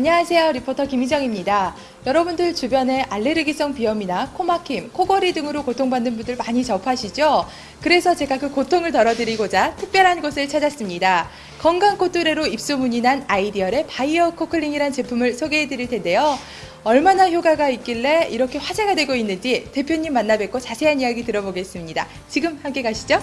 안녕하세요. 리포터 김희정입니다. 여러분들 주변에 알레르기성 비염이나 코막힘, 코골이 등으로 고통받는 분들 많이 접하시죠? 그래서 제가 그 고통을 덜어드리고자 특별한 곳을 찾았습니다. 건강 코뚜레로 입소문이 난 아이디얼의 바이오 코클링이란 제품을 소개해 드릴 텐데요. 얼마나 효과가 있길래 이렇게 화제가 되고 있는지 대표님 만나 뵙고 자세한 이야기 들어보겠습니다. 지금 함께 가시죠.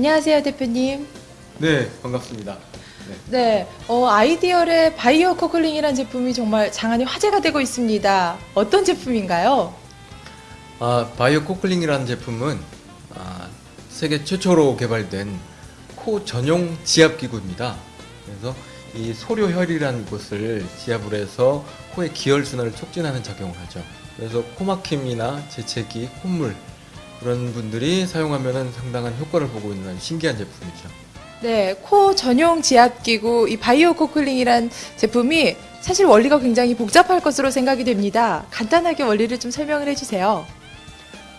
안녕하세요, 대표님. 네, 반갑습니다. 네. 네, 어, 아이디얼의 바이오 코클링이라는 제품이 정말 장안의 화제가 되고 있습니다. 어떤 제품인가요? 아, 바이오 코클링이라는 제품은 아, 세계 최초로 개발된 코 전용 지압 기구입니다. 그래서 이 소료혈이라는 곳을 지압을 해서 코의 기혈 순환을 촉진하는 작용을 하죠. 그래서 코막힘이나 재채기, 콧물 그런 분들이 사용하면 상당한 효과를 보고 있는 신기한 제품이죠. 네, 코 전용 지압기구 이 바이오 코클링이란 제품이 사실 원리가 굉장히 복잡할 것으로 생각이 됩니다. 간단하게 원리를 좀 설명을 해주세요.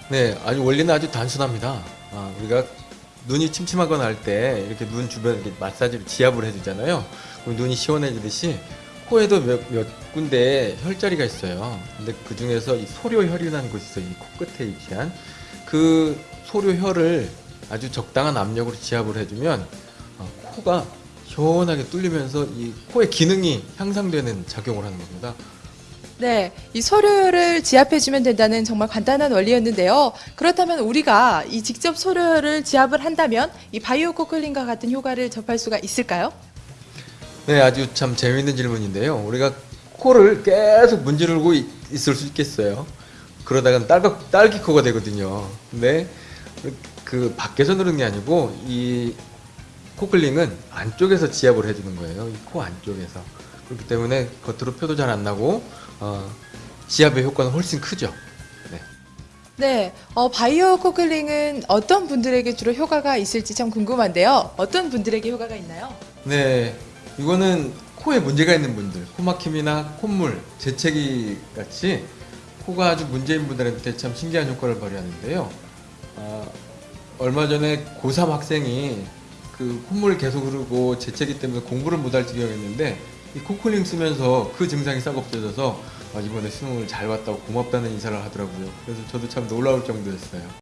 네, 아주 원리는 아주 단순합니다. 아, 우리가 눈이 침침하거나 할 때 이렇게 눈 주변 이렇게 마사지를 지압을 해주잖아요. 그럼 눈이 시원해지듯이 코에도 몇, 몇 군데 혈자리가 있어요. 근데 그 중에서 이 소료혈이라는 곳이 있어요. 이 코끝에 위치한 그 소료혈을 아주 적당한 압력으로 지압을 해주면 어, 코가 시원하게 뚫리면서 이 코의 기능이 향상되는 작용을 하는 겁니다. 네, 이 소료를 지압해주면 된다는 정말 간단한 원리였는데요. 그렇다면 우리가 이 직접 소료를 지압을 한다면 이 바이오 코클링과 같은 효과를 접할 수가 있을까요? 네, 아주 참 재미있는 질문인데요. 우리가 코를 계속 문지르고 있- 있을 수 있겠어요. 그러다가 딸기, 딸기 코가 되거든요. 근데 그 밖에서 누르는 게 아니고 이 코클링은 안쪽에서 지압을 해주는 거예요. 이 코 안쪽에서. 그렇기 때문에 겉으로 표도 잘 안 나고 어, 지압의 효과는 훨씬 크죠. 네. 네, 어, 바이오 코클링은 어떤 분들에게 주로 효과가 있을지 참 궁금한데요. 어떤 분들에게 효과가 있나요? 네, 이거는 코에 문제가 있는 분들, 코막힘이나 콧물, 재채기 같이 코가 아주 문제인 분들한테 참 신기한 효과를 발휘하는데요. 아, 얼마 전에 고3 학생이 그 콧물이 계속 흐르고 재채기 때문에 공부를 못할 지경이었는데 이 코클링 쓰면서 그 증상이 싹 없어져서 아, 이번에 수능을 잘 봤다고 고맙다는 인사를 하더라고요. 그래서 저도 참 놀라울 정도였어요.